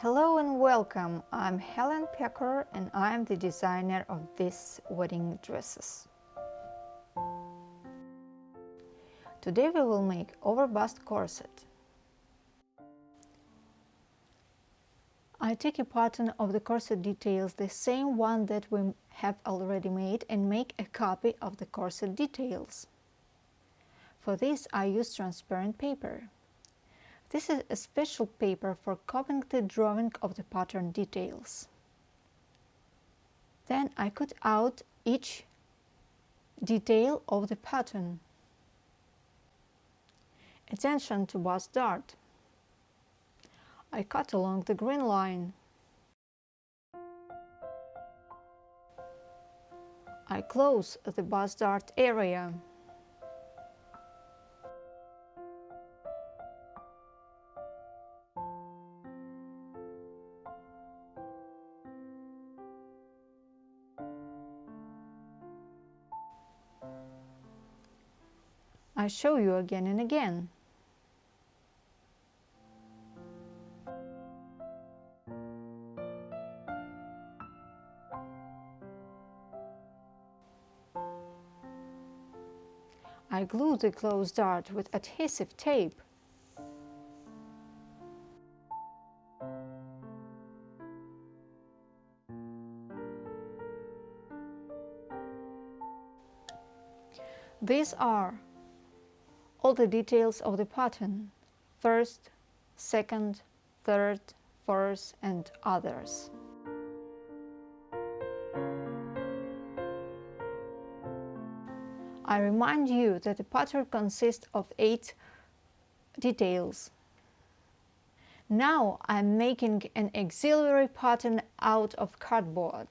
Hello and welcome. I'm Helen Pecker and I'm the designer of these wedding dresses. Today we will make overbust corset. I take a pattern of the corset details, the same one that we have already made, and make a copy of the corset details. For this I use transparent paper. This is a special paper for copying the drawing of the pattern details. Then I cut out each detail of the pattern. Attention to bust dart. I cut along the green line. I close the bust dart area. I show you again and again. I glue the closed dart with adhesive tape. These are all the details of the pattern, first, second, third, fourth and others. I remind you that the pattern consists of eight details. Now I'm making an auxiliary pattern out of cardboard.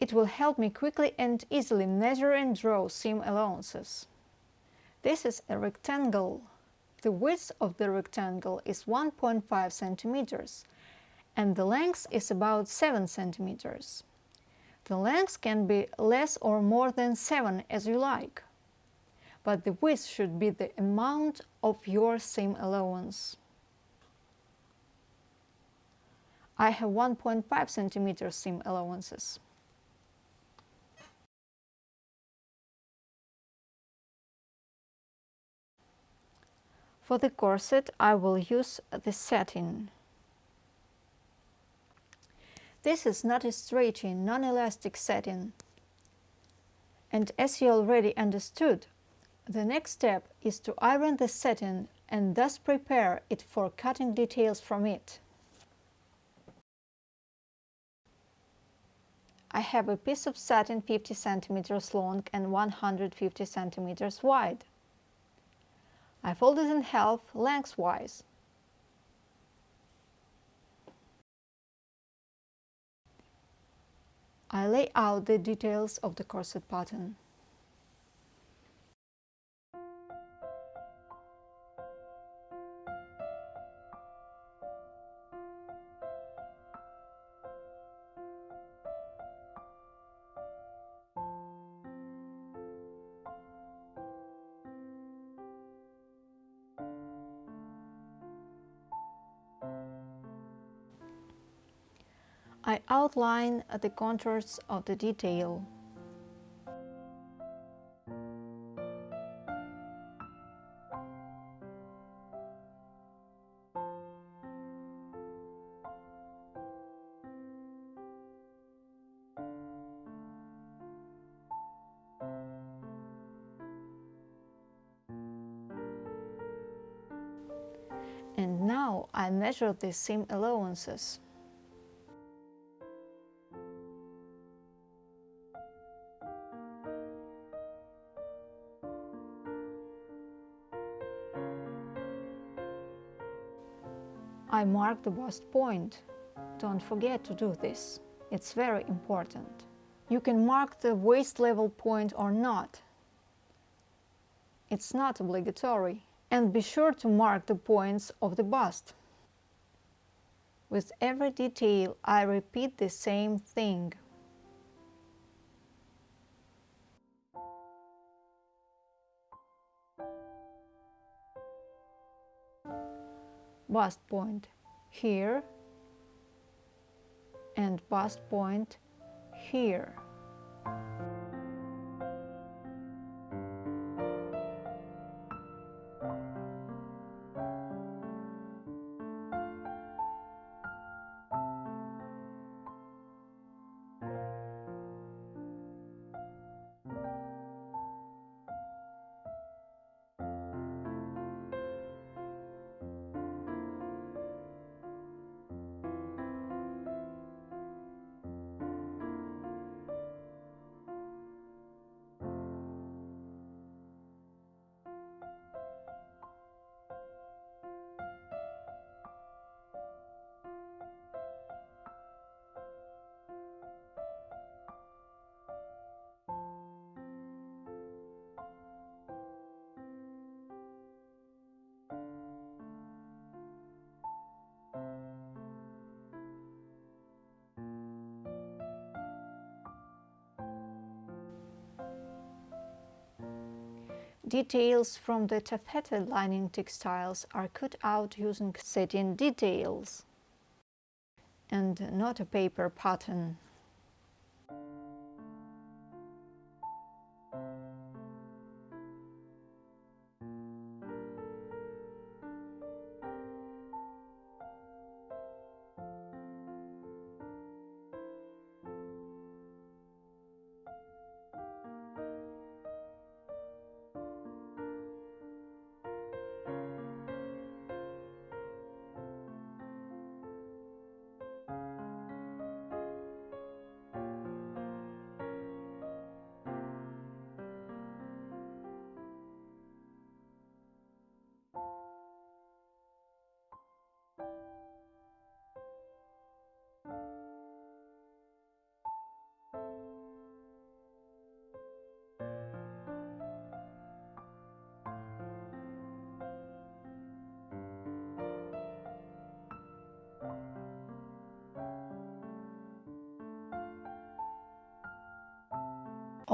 It will help me quickly and easily measure and draw seam allowances. This is a rectangle. The width of the rectangle is 1.5 centimeters and the length is about 7 centimeters. The length can be less or more than 7 as you like, but the width should be the amount of your seam allowance. I have 1.5 centimeter seam allowances. For the corset I will use the satin. This is not a stretchy, non-elastic satin. And as you already understood, the next step is to iron the satin and thus prepare it for cutting details from it. I have a piece of satin 50 centimeters long and 150 centimeters wide. I fold it in half lengthwise. I lay out the details of the corset pattern. Outline the contours of the detail. And now I measure the seam allowances. I mark the bust point. Don't forget to do this. It's very important. You can mark the waist level point or not. It's not obligatory. And be sure to mark the points of the bust. With every detail I repeat the same thing. Bust point. here and bust point here. Details from the taffeta lining textiles are cut out using satin details and not a paper pattern.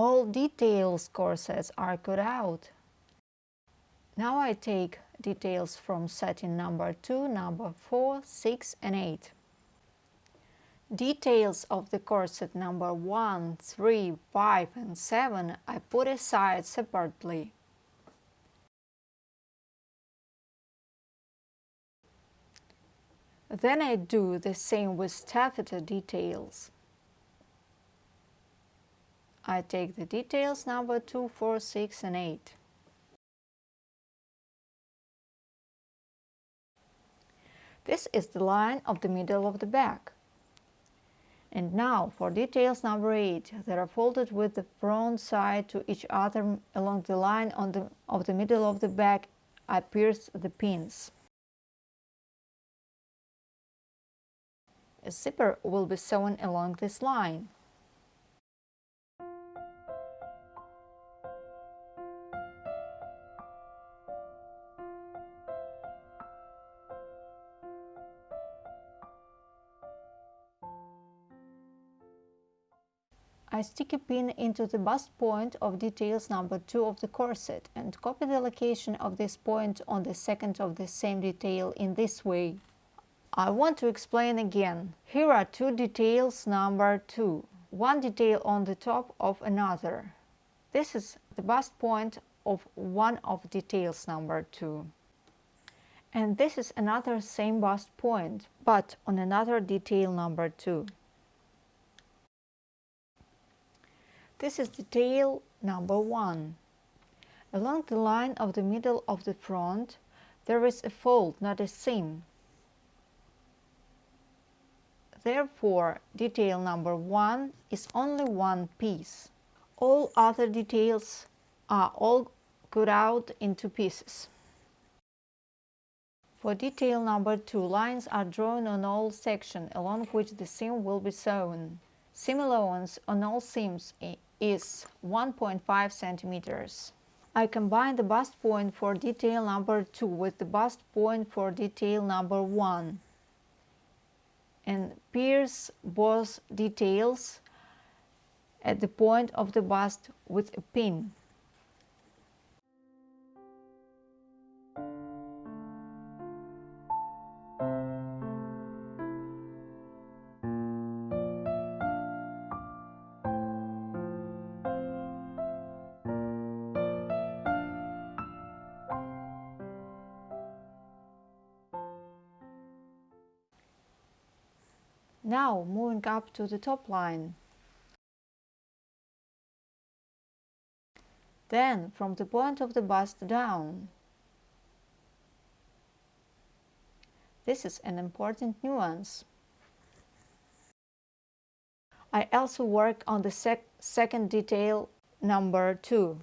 All details corsets are cut out. Now I take details from satin number 2, number 4, 6 and 8. Details of the corset number 1, 3, 5 and 7 I put aside separately. Then I do the same with taffeta details. I take the details number 2, 4, 6 and 8. This is the line of the middle of the back. And now for details number 8, they are folded with the front side to each other along the line on the, of the middle of the back. I pierce the pins. A zipper will be sewn along this line. I stick a pin into the bust point of details number 2 of the corset and copy the location of this point on the second of the same detail in this way. I want to explain again. Here are two details number 2, one detail on the top of another. This is the bust point of one of details number 2. And this is another same bust point, but on another detail number 2. This is detail number one. Along the line of the middle of the front, there is a fold, not a seam. Therefore, detail number one is only one piece. All other details are all cut out into pieces. For detail number two, lines are drawn on all sections along which the seam will be sewn. Seam allowance on all seams eh, is 1.5 centimeters. I combine the bust point for detail number 2 with the bust point for detail number 1 and pierce both details at the point of the bust with a pin. Now moving up to the top line. Then from the point of the bust down. This is an important nuance. I also work on the sec second detail number 2.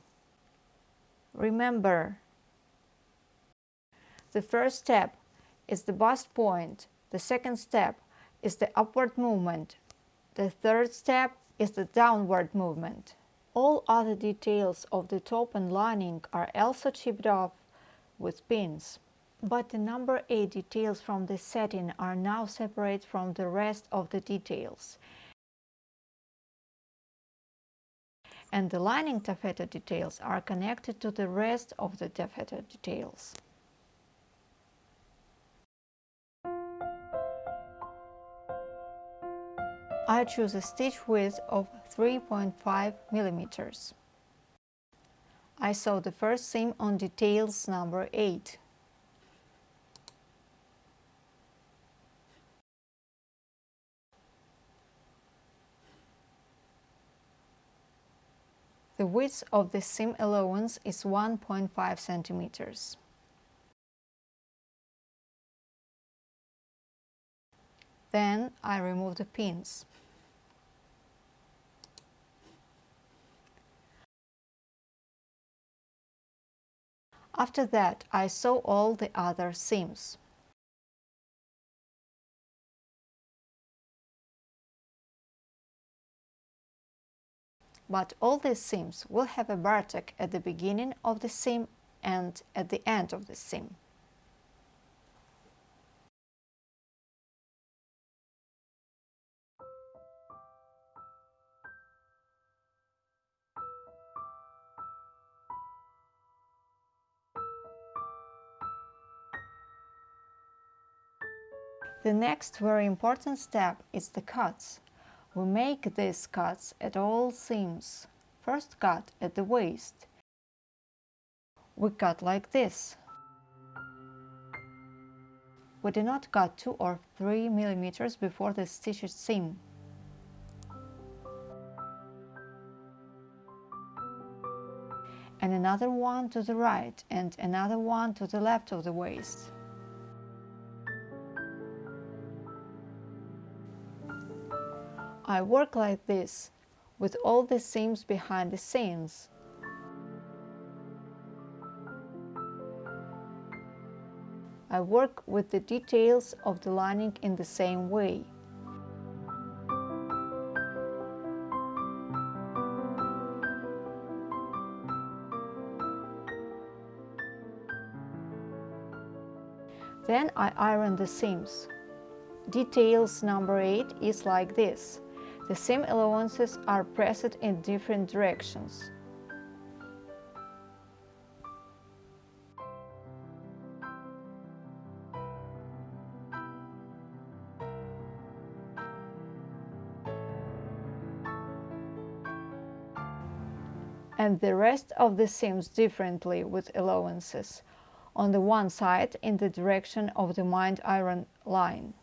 Remember, the first step is the bust point, the second step is the upward movement, the third step is the downward movement. All other details of the top and lining are also chipped off with pins. But the number 8 details from the satin are now separate from the rest of the details. And the lining taffeta details are connected to the rest of the taffeta details. I choose a stitch width of 3.5 millimeters. I sew the first seam on details number 8. The width of the seam allowance is 1.5 centimeters. Then I remove the pins. After that, I sew all the other seams. But all these seams will have a bartack at the beginning of the seam and at the end of the seam. The next very important step is the cuts. We make these cuts at all seams. First cut at the waist. We cut like this. We do not cut 2 or 3 millimeters before the stitched seam. And another one to the right and another one to the left of the waist. I work like this, with all the seams behind the scenes. I work with the details of the lining in the same way. Then I iron the seams. Details number 8 is like this. The seam allowances are pressed in different directions. and the rest of the seams differently with allowances, on the one side in the direction of the mined iron line.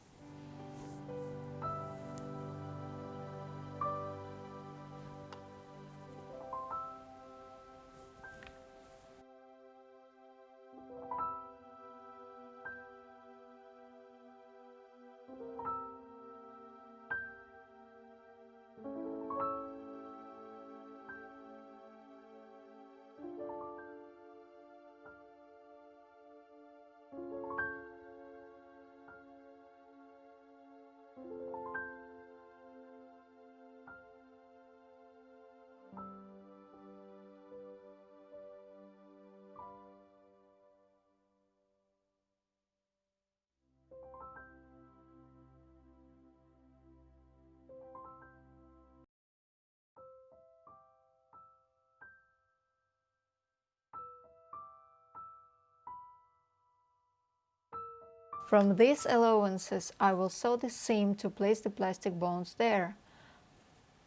From these allowances, I will sew the seam to place the plastic bones there.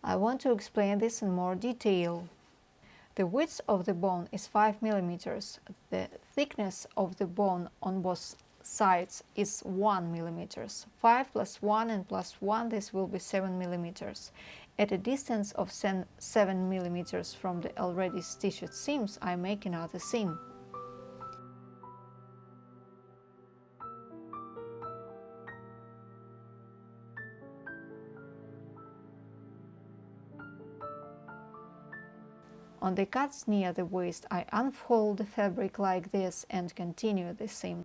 I want to explain this in more detail. The width of the bone is 5 mm. The thickness of the bone on both sides is 1 millimeters. 5 plus 1 and plus 1 this will be 7 millimeters. At a distance of 7 millimeters from the already stitched seams I make another seam. On the cuts near the waist I unfold the fabric like this and continue the seam.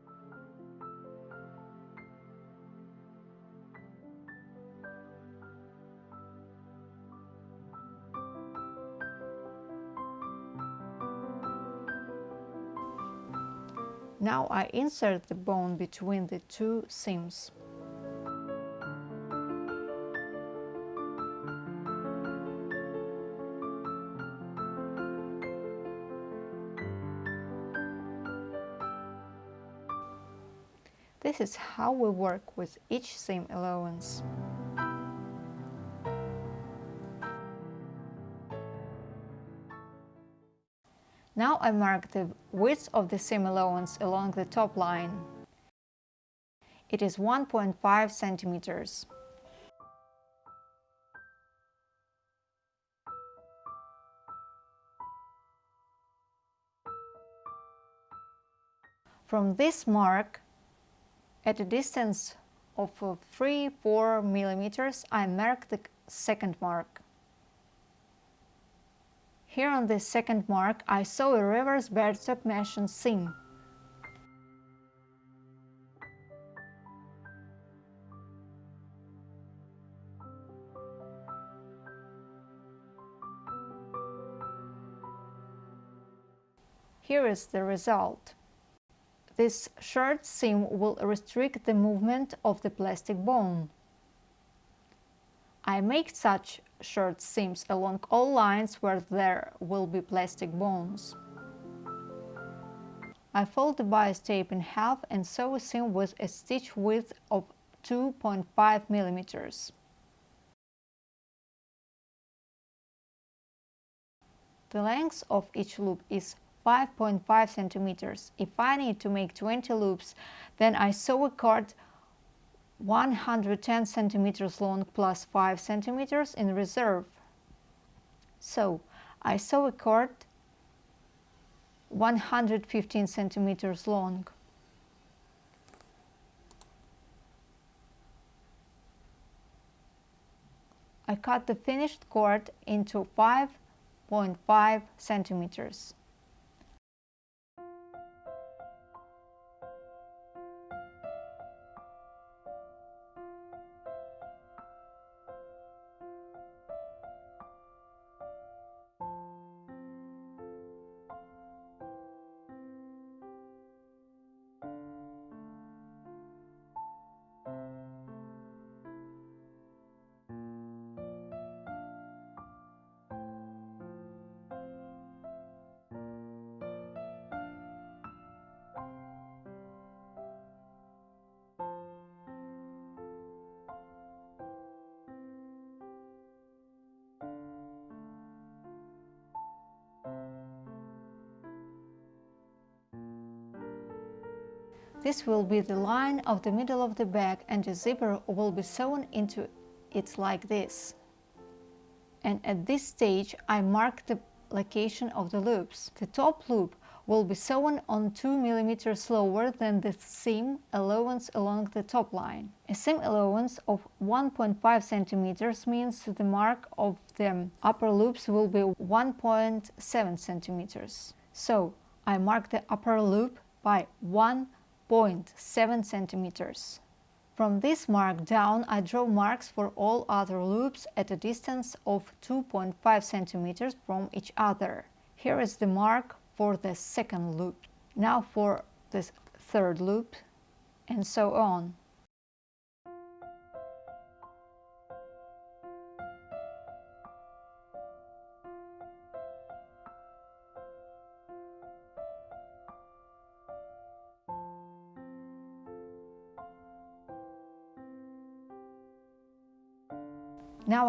Now I insert the bone between the two seams. This is how we work with each seam allowance. Now I mark the width of the seam allowance along the top line. It is 1.5 centimeters. From this mark, at a distance of uh, 3-4 millimeters, I mark the second mark. Here on this second mark, I saw a reverse birdstock mesh seam. Here is the result. This short seam will restrict the movement of the plastic bone. I make such short seams along all lines where there will be plastic bones. I fold the bias tape in half and sew a seam with a stitch width of 2.5 millimeters. The length of each loop is 5.5 centimeters. If I need to make 20 loops, then I sew a cord 110 centimeters long plus 5 centimeters in reserve. So I sew a cord 115 centimeters long. I cut the finished cord into 5.5 centimeters. This will be the line of the middle of the bag and the zipper will be sewn into it like this. And at this stage I mark the location of the loops. The top loop will be sewn on 2 mm lower than the seam allowance along the top line. A seam allowance of 1.5 cm means the mark of the upper loops will be 1.7 cm. So I mark the upper loop by 1 0.7 centimeters. From this mark down, I draw marks for all other loops at a distance of 2.5 centimeters from each other. Here is the mark for the second loop. Now for the third loop, and so on.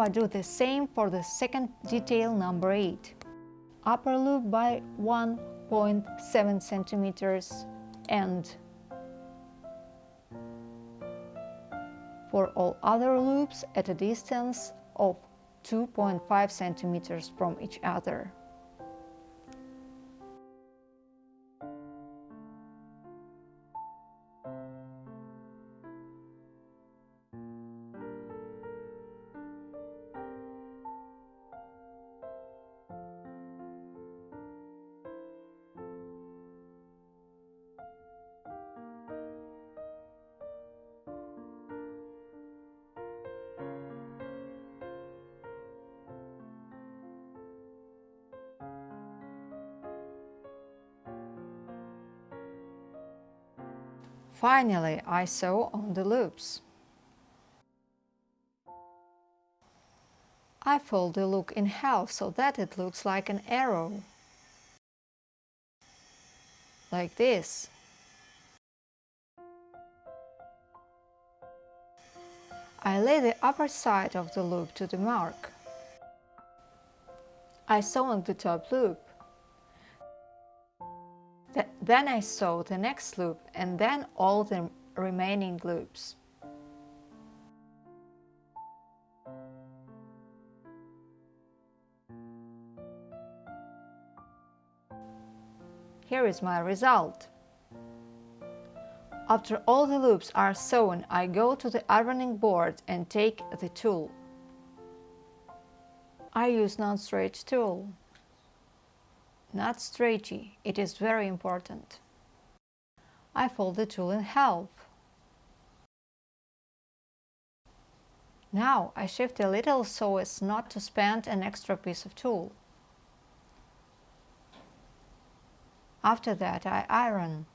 I do the same for the second detail number 8. Upper loop by 1.7 centimeters and for all other loops at a distance of 2.5 centimeters from each other. Finally, I sew on the loops. I fold the look in half so that it looks like an arrow. Like this. I lay the upper side of the loop to the mark. I sew on the top loop. Then I sew the next loop and then all the remaining loops. Here is my result. After all the loops are sewn, I go to the ironing board and take the tulle. I use non-stretch tulle not stretchy. It is very important. I fold the tulle in half. Now I shift a little so as not to spend an extra piece of tulle. After that I iron.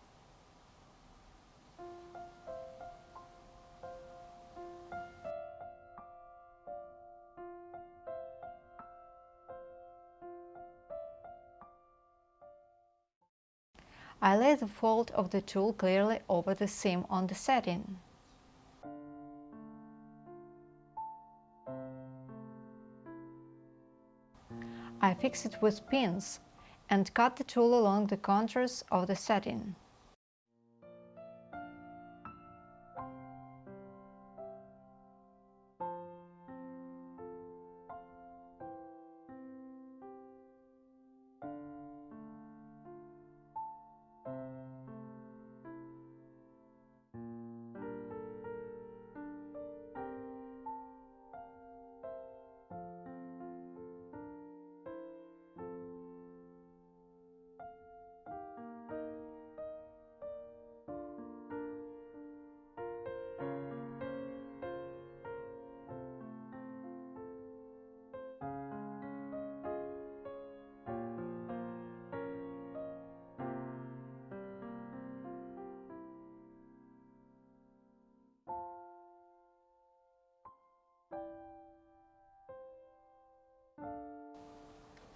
I lay the fold of the tulle clearly over the seam on the satin. I fix it with pins and cut the tulle along the contours of the satin.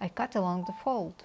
I cut along the fold.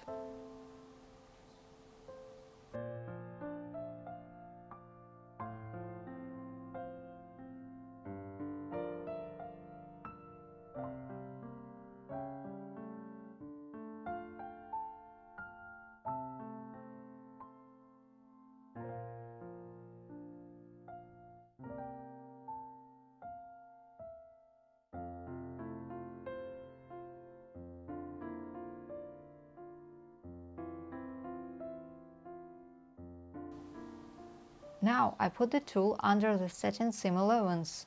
Now I put the tulle under the satin seam allowance.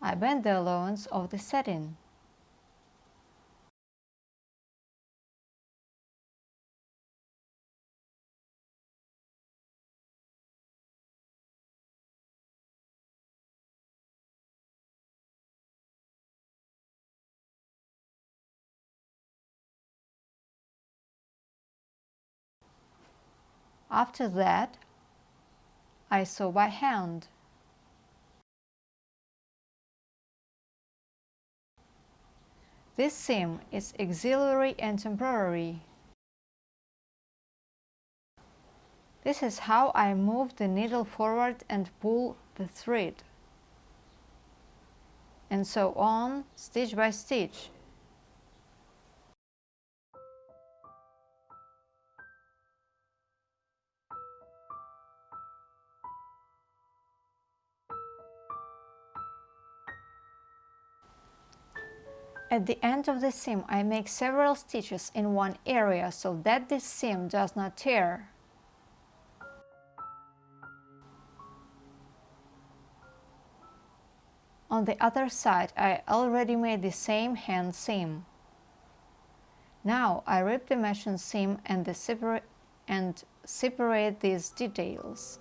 I bend the allowance of the satin. After that, I sew by hand. This seam is auxiliary and temporary. This is how I move the needle forward and pull the thread. And so on, stitch by stitch. At the end of the seam I make several stitches in one area so that this seam does not tear. On the other side I already made the same hand seam. Now I rip the machine seam and, the separate, and separate these details.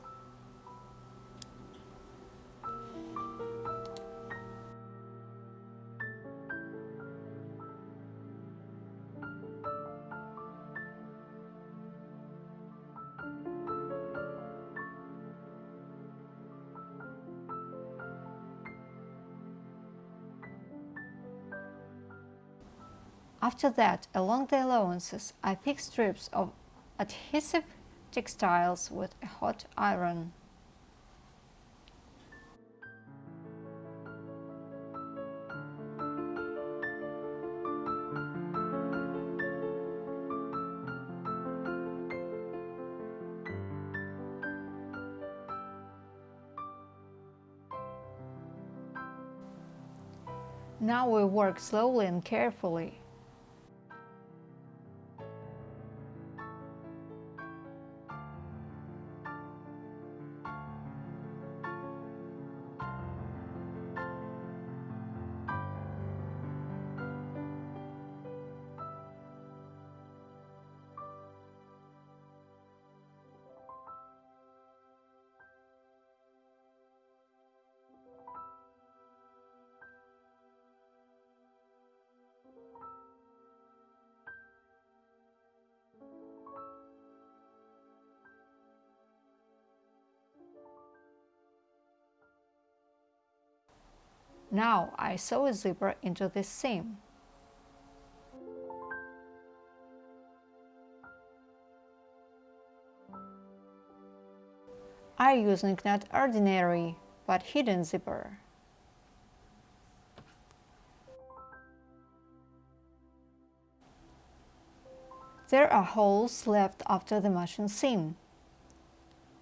After that, along the allowances, I pick strips of adhesive textiles with a hot iron. Now we work slowly and carefully. Now I sew a zipper into this seam. I using not ordinary but hidden zipper. There are holes left after the machine seam.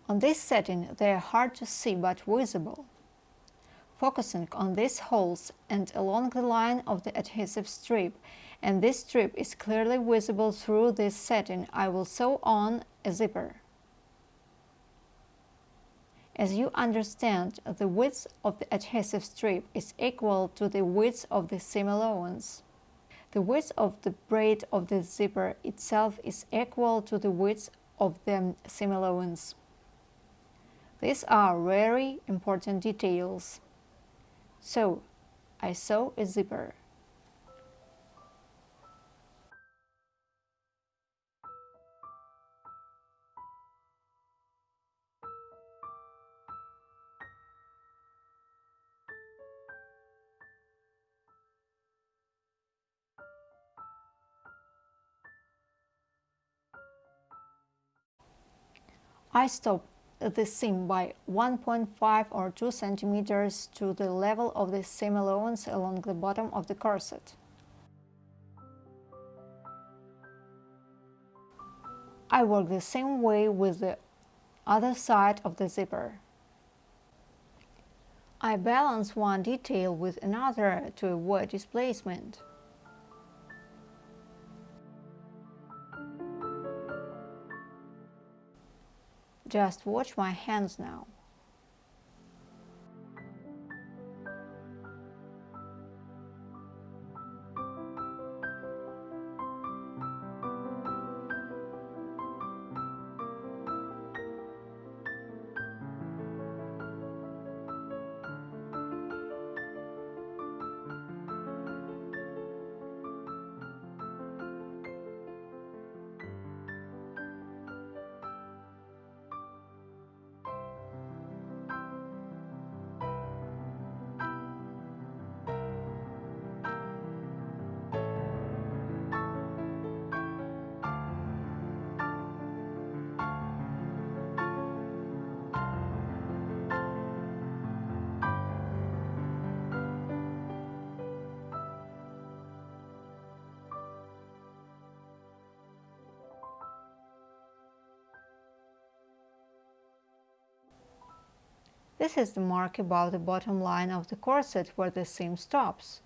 On this satin they are hard to see but visible. Focusing on these holes and along the line of the adhesive strip, and this strip is clearly visible through this satin, I will sew on a zipper. As you understand, the width of the adhesive strip is equal to the width of the seam allowance. The width of the braid of the zipper itself is equal to the width of the seam allowance. These are very important details. So I sew a zipper. I stop the seam by 1.5 or 2 centimeters to the level of the seam allowance along the bottom of the corset. I work the same way with the other side of the zipper. I balance one detail with another to avoid displacement. Just watch my hands now. This is the mark above the bottom line of the corset where the seam stops.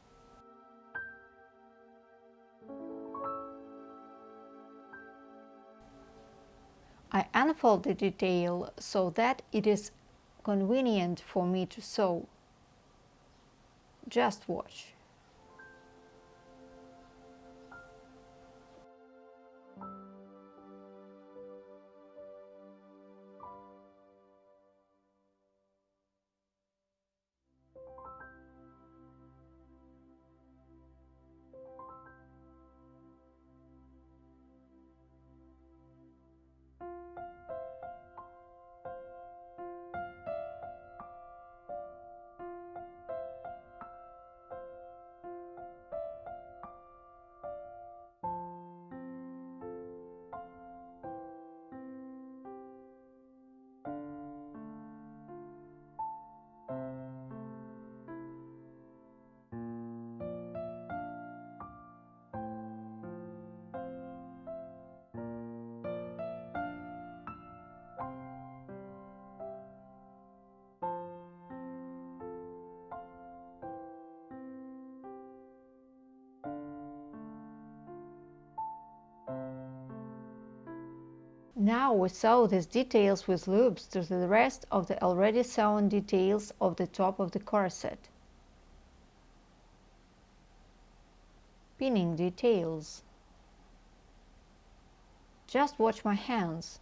I unfold the detail so that it is convenient for me to sew. Just watch. Now we sew these details with loops to the rest of the already sewn details of the top of the corset. Pinning details. Just watch my hands.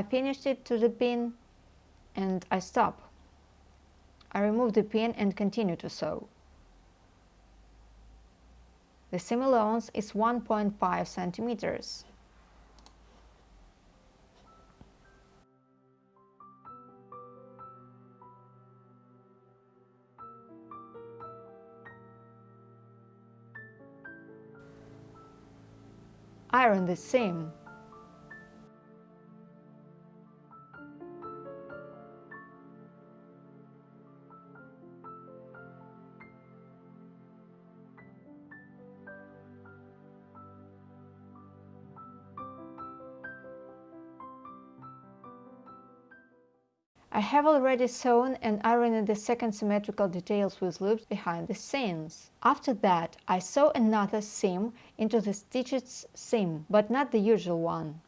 I finished it to the pin and I stop. I remove the pin and continue to sew. The seam allowance is 1.5 centimeters. Iron the seam. Have already sewn and ironed the second symmetrical details with loops behind the seams. After that, I sew another seam into the stitched seam, but not the usual one.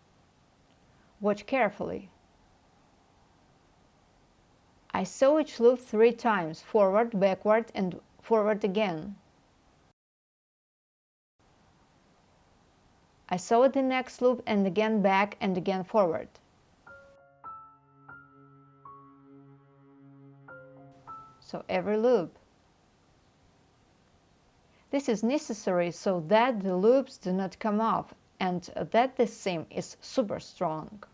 Watch carefully. I sew each loop three times, forward, backward and forward again. I sew the next loop and again back and again forward. So every loop. This is necessary so that the loops do not come off and that the seam is super strong.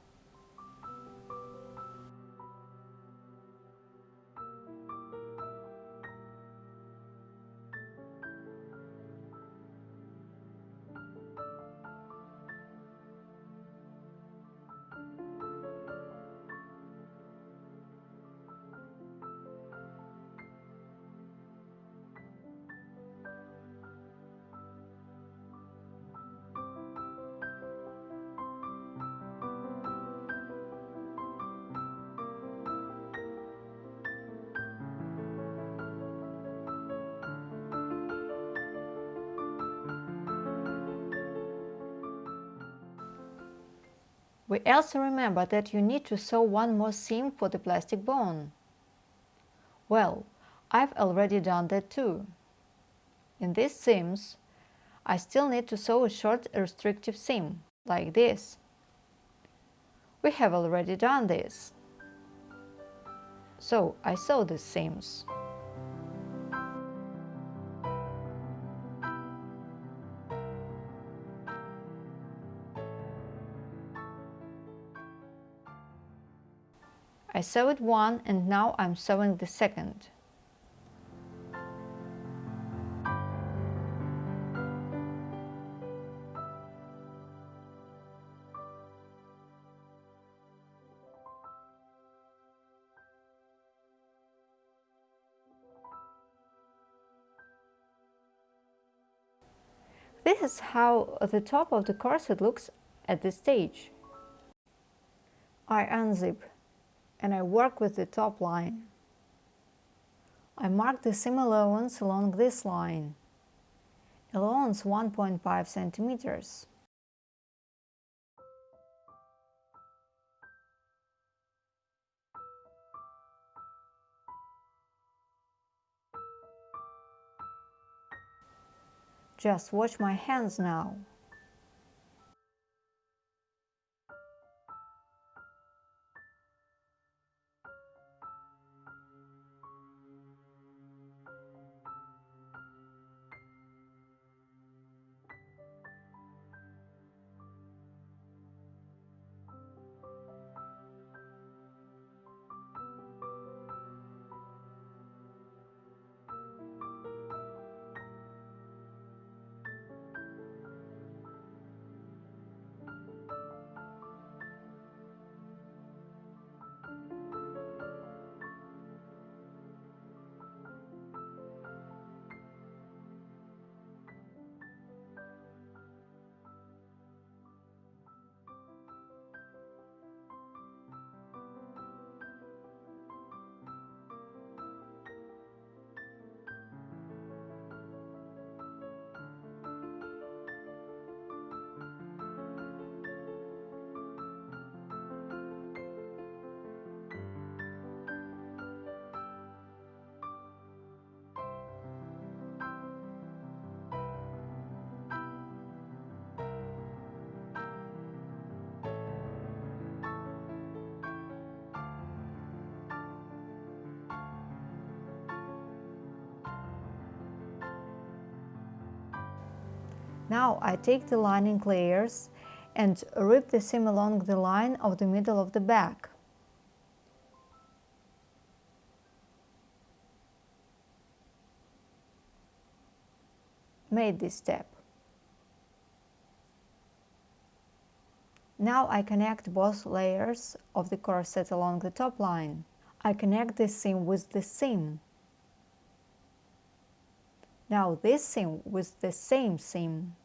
Also remember that you need to sew one more seam for the plastic bone. Well, I've already done that too. In these seams, I still need to sew a short restrictive seam, like this. We have already done this. So I sew these seams. I sewed one and now I'm sewing the second. This is how the top of the corset looks at this stage. I unzip and I work with the top line. I mark the seam allowance along this line. Allowance 1.5 centimeters. Just watch my hands now. Now I take the lining layers and rip the seam along the line of the middle of the back. Made this step. Now I connect both layers of the corset along the top line. I connect this seam with the seam. Now this seam with the same seam.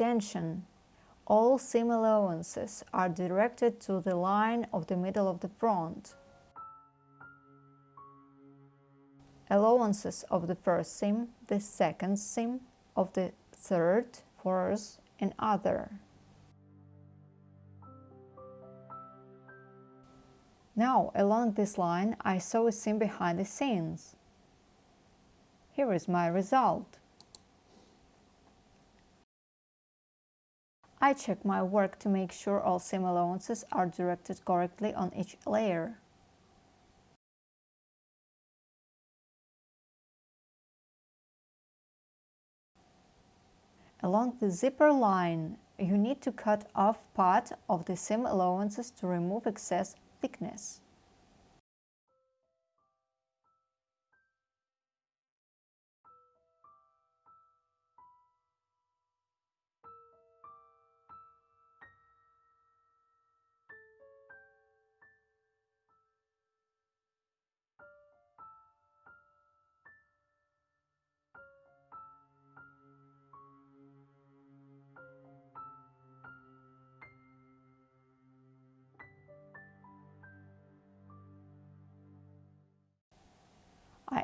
Attention! All seam allowances are directed to the line of the middle of the front. Allowances of the first seam, the second seam, of the third, fourth and other. Now, along this line, I sew a seam behind the scenes. Here is my result. I check my work to make sure all seam allowances are directed correctly on each layer. Along the zipper line, you need to cut off part of the seam allowances to remove excess thickness.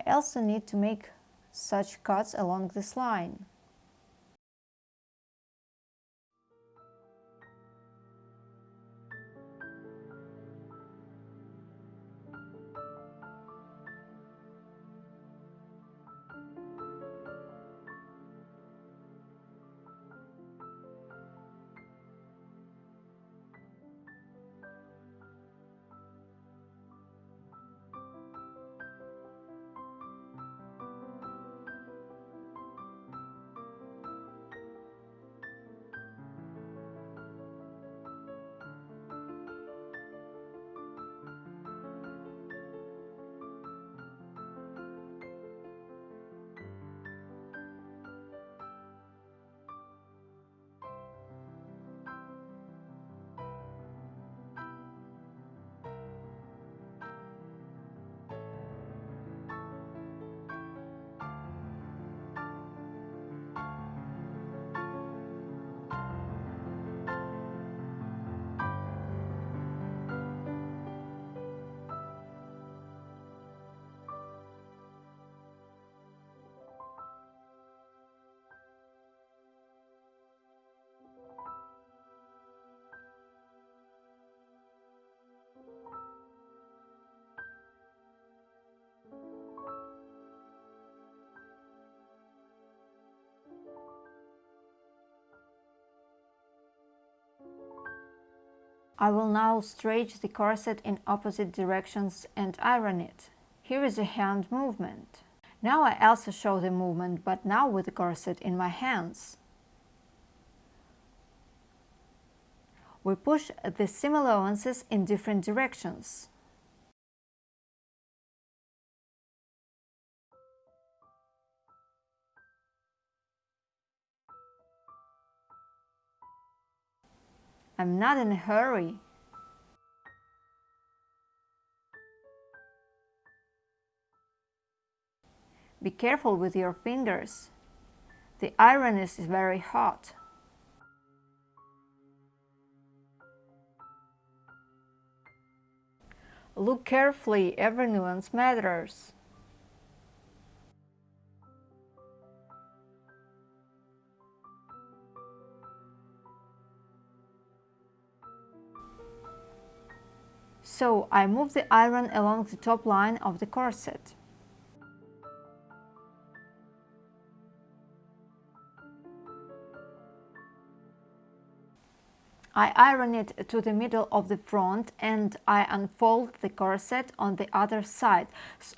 I also need to make such cuts along this line. I will now stretch the corset in opposite directions and iron it. Here is a hand movement. Now I also show the movement, but now with the corset in my hands. We push the seam allowances in different directions. I'm not in a hurry. Be careful with your fingers. The iron is very hot. Look carefully, every nuance matters. So I move the iron along the top line of the corset. I iron it to the middle of the front and I unfold the corset on the other side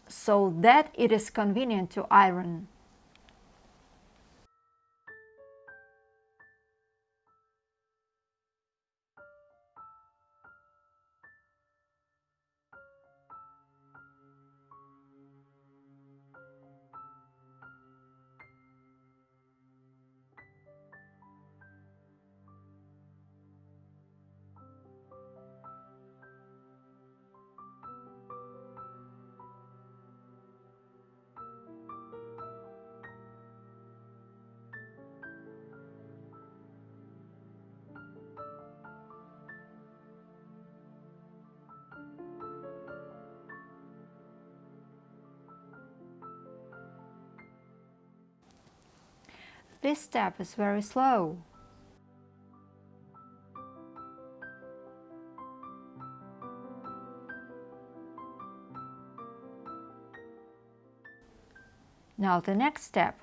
so that it is convenient to iron. This step is very slow. Now the next step.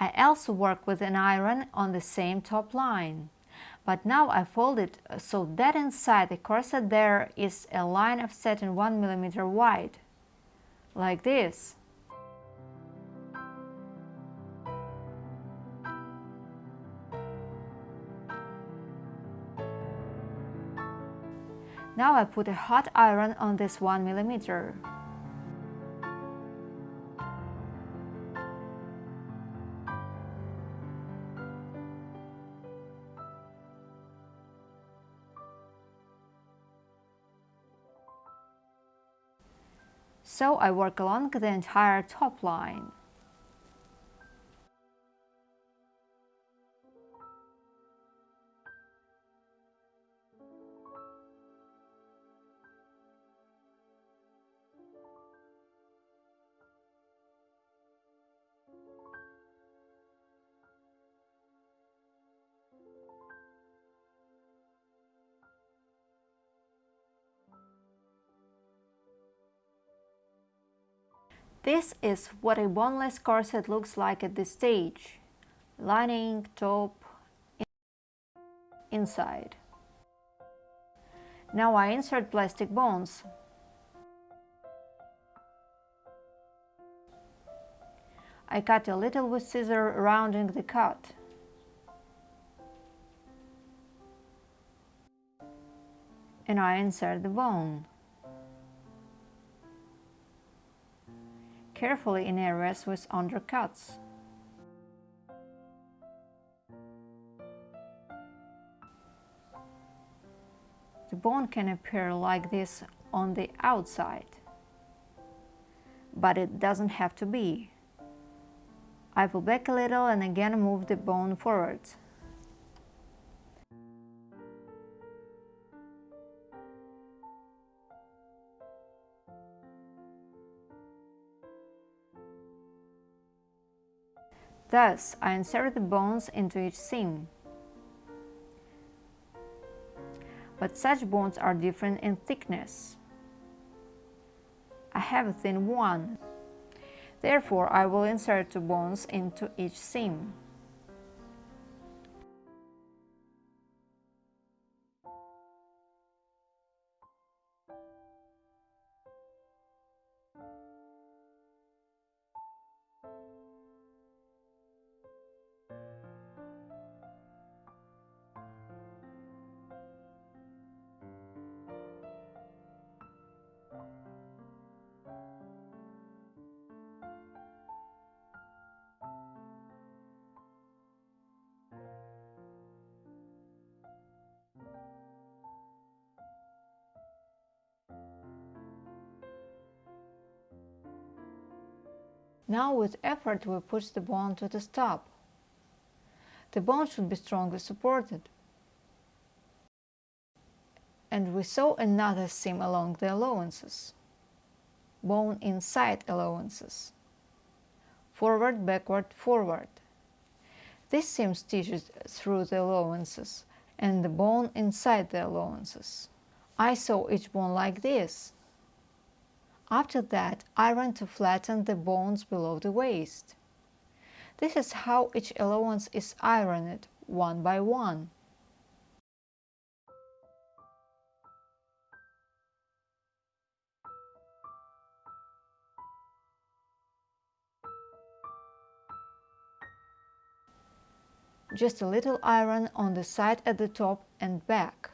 I also work with an iron on the same top line. But now I fold it so that inside the corset there is a line of satin 1 mm wide, like this. Now I put a hot iron on this 1 millimeter. So I work along the entire top line. This is what a boneless corset looks like at this stage. Lining, top, inside. Now I insert plastic bones. I cut a little with scissor rounding the cut. And I insert the bone. Carefully in areas with undercuts. The bone can appear like this on the outside, but it doesn't have to be. I pull back a little and again move the bone forward. Thus, I insert the bones into each seam. But such bones are different in thickness. I have a thin one. Therefore, I will insert two bones into each seam. Now with effort we push the bone to the stop. The bone should be strongly supported. And we sew another seam along the allowances. Bone inside allowances. Forward, backward, forward. This seam stitches through the allowances and the bone inside the allowances. I sew each bone like this. After that, iron to flatten the bones below the waist. This is how each allowance is ironed, one by one. Just a little iron on the side at the top and back.